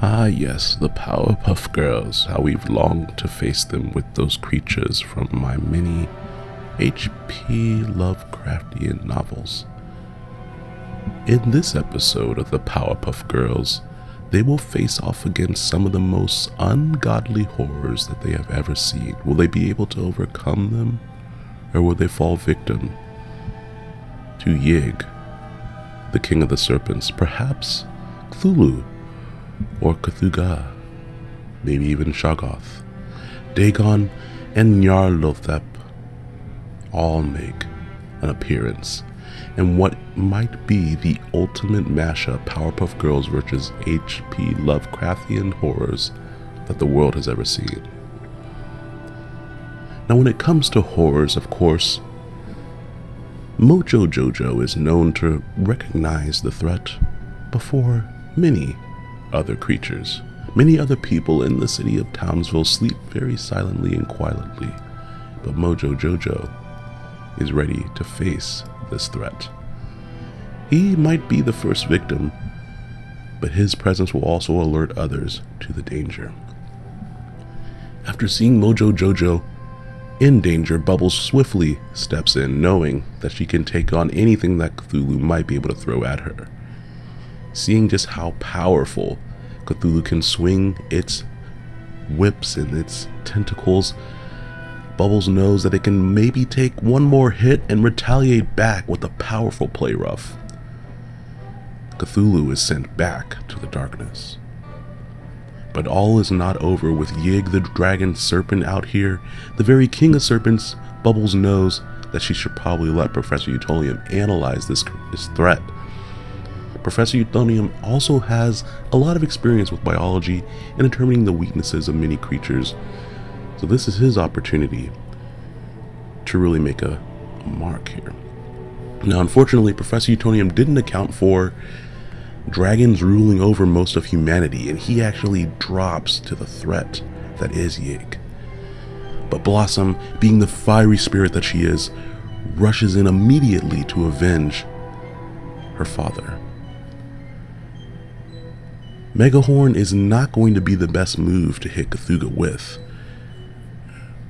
Ah, yes, the Powerpuff Girls, how we've longed to face them with those creatures from my many H.P. Lovecraftian novels. In this episode of the Powerpuff Girls, they will face off against some of the most ungodly horrors that they have ever seen. Will they be able to overcome them, or will they fall victim to Yig, the king of the serpents, perhaps Cthulhu, or Cthugha, maybe even Shoggoth, Dagon, and Nyarlathotep all make an appearance in what might be the ultimate mashup Powerpuff Girls versus H.P. Lovecraftian horrors that the world has ever seen. Now, when it comes to horrors, of course, Mojo Jojo is known to recognize the threat before many other creatures. Many other people in the city of Townsville sleep very silently and quietly, but Mojo Jojo is ready to face this threat. He might be the first victim, but his presence will also alert others to the danger. After seeing Mojo Jojo in danger, Bubbles swiftly steps in, knowing that she can take on anything that Cthulhu might be able to throw at her. Seeing just how powerful Cthulhu can swing its whips and its tentacles, Bubbles knows that it can maybe take one more hit and retaliate back with a powerful play rough. Cthulhu is sent back to the darkness. But all is not over with Yig the dragon serpent out here. The very king of serpents, Bubbles knows that she should probably let Professor Utonium analyze this, this threat. Professor Utonium also has a lot of experience with biology and determining the weaknesses of many creatures so this is his opportunity to really make a, a mark here. Now, unfortunately, Professor Utonium didn't account for dragons ruling over most of humanity, and he actually drops to the threat that is Yig. But Blossom, being the fiery spirit that she is, rushes in immediately to avenge her father. Megahorn is not going to be the best move to hit Cthugha with.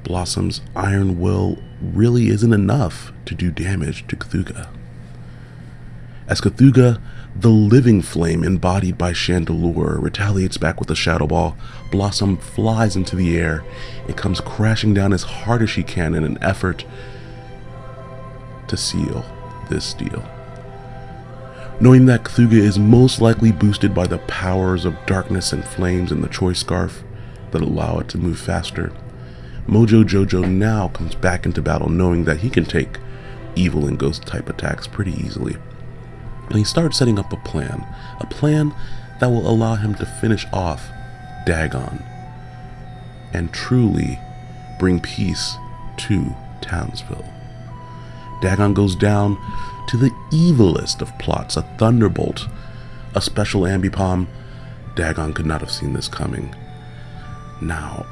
Blossom's iron will really isn't enough to do damage to Cthugha. As Cthugha, the living flame embodied by Chandelure, retaliates back with a shadow ball, Blossom flies into the air and comes crashing down as hard as she can in an effort to seal this deal. Knowing that Cthugha is most likely boosted by the powers of darkness and flames in the choice scarf that allow it to move faster, Mojo Jojo now comes back into battle knowing that he can take evil and ghost type attacks pretty easily. And he starts setting up a plan, a plan that will allow him to finish off Dagon and truly bring peace to Townsville. Dagon goes down to the evilest of plots, a thunderbolt, a special ambipom. Dagon could not have seen this coming. Now,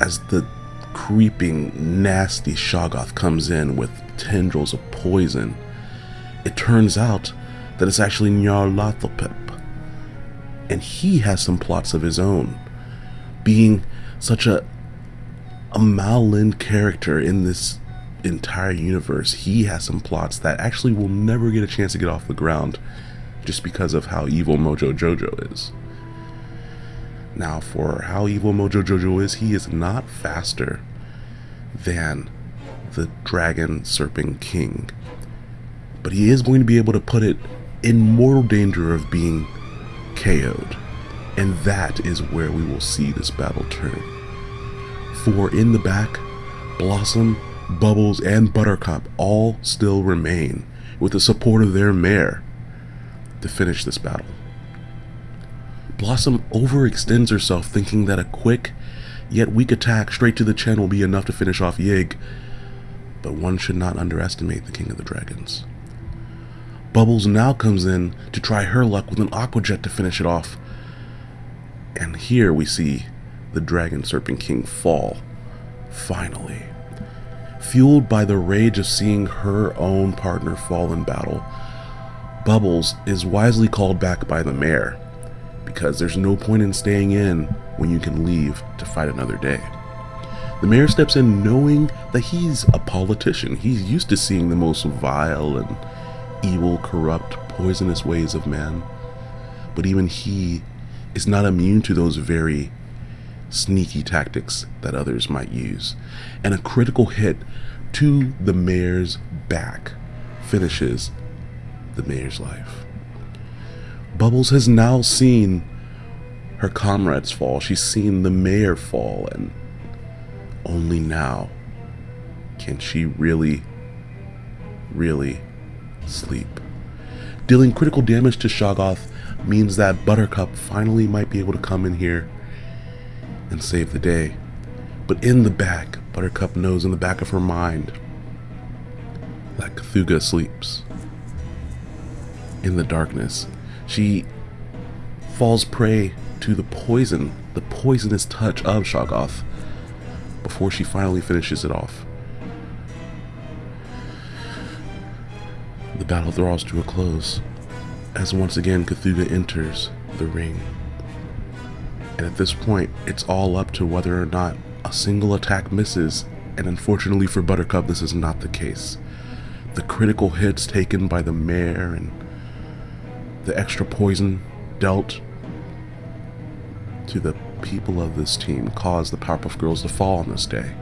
as the creeping, nasty Shoggoth comes in with tendrils of poison, it turns out that it's actually Nyarlathotep. And he has some plots of his own. Being such a, a malign character in this entire universe, he has some plots that actually will never get a chance to get off the ground just because of how evil Mojo Jojo is. Now, for how evil Mojo Jojo is, he is not faster than the Dragon Serpent King. But he is going to be able to put it in mortal danger of being KO'd. And that is where we will see this battle turn. For in the back, Blossom, Bubbles, and Buttercup all still remain with the support of their mare to finish this battle. Blossom overextends herself thinking that a quick yet weak attack straight to the chin will be enough to finish off Yig, but one should not underestimate the King of the Dragons. Bubbles now comes in to try her luck with an Aqua Jet to finish it off. And here we see the Dragon Serpent King fall, finally. Fueled by the rage of seeing her own partner fall in battle, Bubbles is wisely called back by the mayor because there's no point in staying in when you can leave to fight another day. The mayor steps in knowing that he's a politician. He's used to seeing the most vile and evil, corrupt, poisonous ways of man. But even he is not immune to those very sneaky tactics that others might use. And a critical hit to the mayor's back finishes the mayor's life. Bubbles has now seen her comrades fall. She's seen the mayor fall, and only now can she really, really sleep. Dealing critical damage to Shoggoth means that Buttercup finally might be able to come in here and save the day. But in the back, Buttercup knows in the back of her mind that Cthugha sleeps. In the darkness, she falls prey to the poison, the poisonous touch of Shoggoth before she finally finishes it off. The battle draws to a close as once again Cthugha enters the ring. And at this point, it's all up to whether or not a single attack misses, and unfortunately for Buttercup, this is not the case. The critical hits taken by the mayor and the extra poison dealt to the people of this team caused the Powerpuff Girls to fall on this day.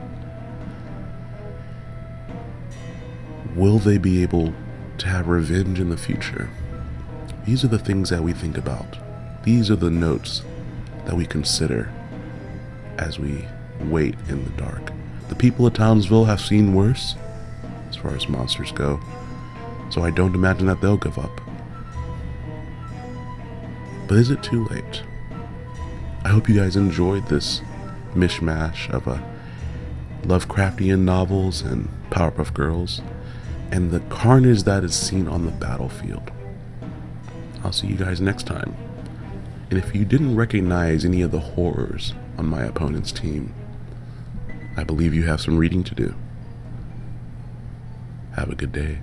Will they be able to have revenge in the future? These are the things that we think about. These are the notes that we consider as we wait in the dark. The people of Townsville have seen worse as far as monsters go, so I don't imagine that they'll give up. But is it too late? I hope you guys enjoyed this mishmash of a Lovecraftian novels and Powerpuff Girls and the carnage that is seen on the battlefield. I'll see you guys next time. And if you didn't recognize any of the horrors on my opponent's team, I believe you have some reading to do. Have a good day.